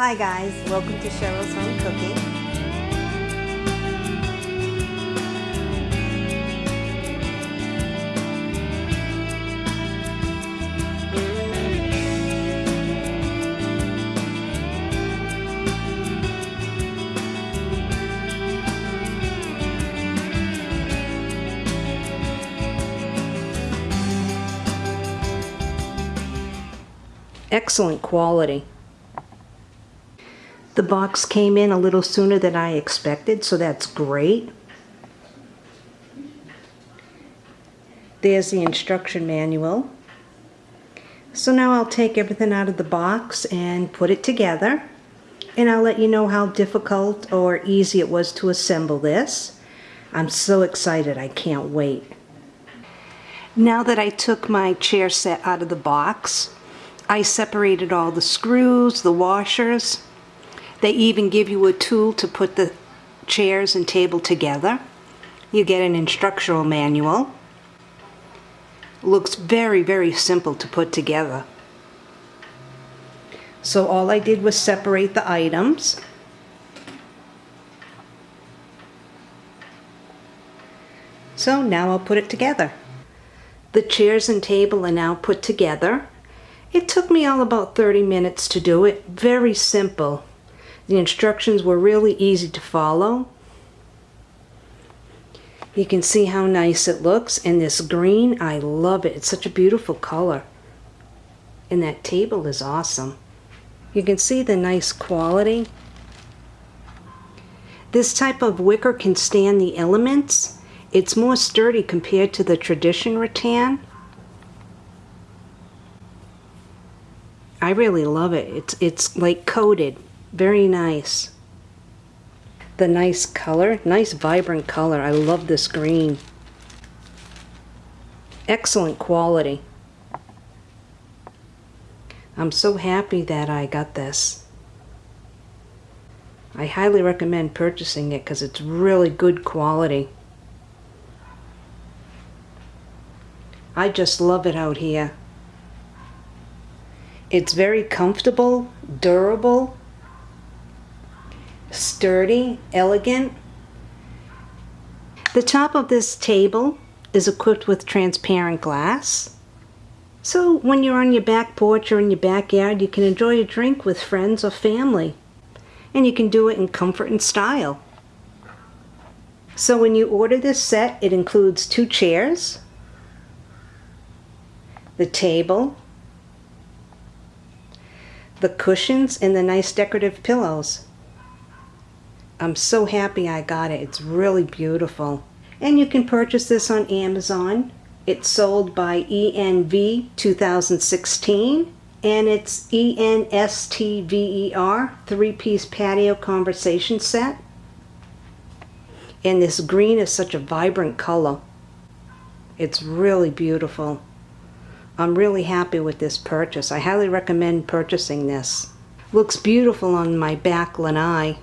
Hi guys, welcome to Cheryl's Home Cooking. Excellent quality. The box came in a little sooner than I expected, so that's great. There's the instruction manual. So now I'll take everything out of the box and put it together. And I'll let you know how difficult or easy it was to assemble this. I'm so excited, I can't wait. Now that I took my chair set out of the box, I separated all the screws, the washers. They even give you a tool to put the chairs and table together. You get an instructional manual. Looks very, very simple to put together. So all I did was separate the items. So now I'll put it together. The chairs and table are now put together. It took me all about 30 minutes to do it. Very simple. The instructions were really easy to follow. You can see how nice it looks. And this green, I love it. It's such a beautiful color. And that table is awesome. You can see the nice quality. This type of wicker can stand the elements. It's more sturdy compared to the tradition rattan. I really love it. It's, it's like coated. Very nice. The nice color. Nice vibrant color. I love this green. Excellent quality. I'm so happy that I got this. I highly recommend purchasing it because it's really good quality. I just love it out here. It's very comfortable, durable, sturdy, elegant. The top of this table is equipped with transparent glass. So when you're on your back porch or in your backyard, you can enjoy a drink with friends or family. And you can do it in comfort and style. So when you order this set, it includes two chairs, the table, the cushions and the nice decorative pillows. I'm so happy I got it. It's really beautiful. And you can purchase this on Amazon. It's sold by ENV 2016 and it's ENSTVER three-piece patio conversation set. And this green is such a vibrant color. It's really beautiful. I'm really happy with this purchase. I highly recommend purchasing this. Looks beautiful on my back lanai.